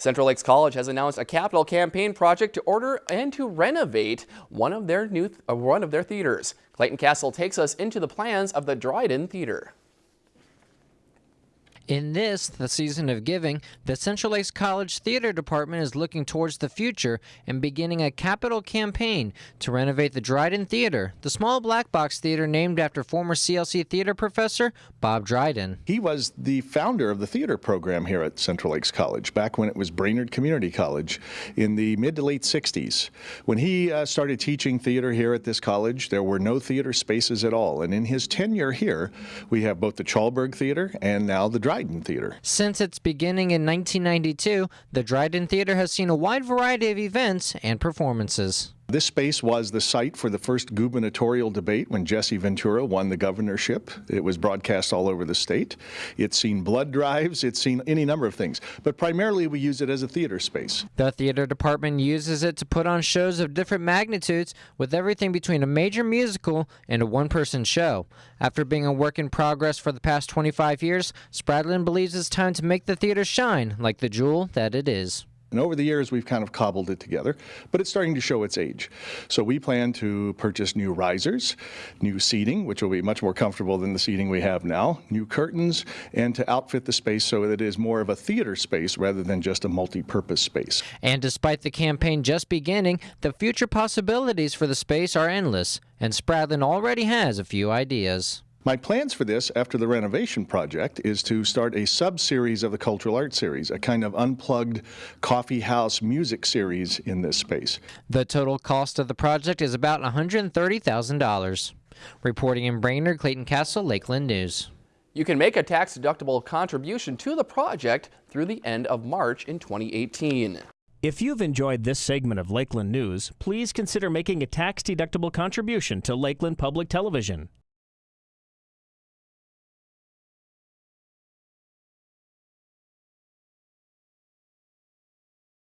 Central Lakes College has announced a capital campaign project to order and to renovate one of their new uh, one of their theaters. Clayton Castle takes us into the plans of the Dryden Theater. In this, the season of giving, the Central Lakes College Theater Department is looking towards the future and beginning a capital campaign to renovate the Dryden Theater, the small black box theater named after former CLC theater professor Bob Dryden. He was the founder of the theater program here at Central Lakes College back when it was Brainerd Community College in the mid to late 60s. When he uh, started teaching theater here at this college, there were no theater spaces at all. And in his tenure here, we have both the Chalberg Theater and now the Dryden Dryden Theater. Since its beginning in 1992, the Dryden Theater has seen a wide variety of events and performances. This space was the site for the first gubernatorial debate when Jesse Ventura won the governorship. It was broadcast all over the state. It's seen blood drives, it's seen any number of things, but primarily we use it as a theater space. The theater department uses it to put on shows of different magnitudes with everything between a major musical and a one-person show. After being a work in progress for the past 25 years, Spradlin believes it's time to make the theater shine like the jewel that it is. And over the years, we've kind of cobbled it together, but it's starting to show its age. So we plan to purchase new risers, new seating, which will be much more comfortable than the seating we have now, new curtains, and to outfit the space so that it is more of a theater space rather than just a multi-purpose space. And despite the campaign just beginning, the future possibilities for the space are endless, and Spradlin already has a few ideas. My plans for this after the renovation project is to start a sub-series of the Cultural Arts Series, a kind of unplugged coffee house music series in this space. The total cost of the project is about $130,000. Reporting in Brainerd, Clayton Castle, Lakeland News. You can make a tax-deductible contribution to the project through the end of March in 2018. If you've enjoyed this segment of Lakeland News, please consider making a tax-deductible contribution to Lakeland Public Television.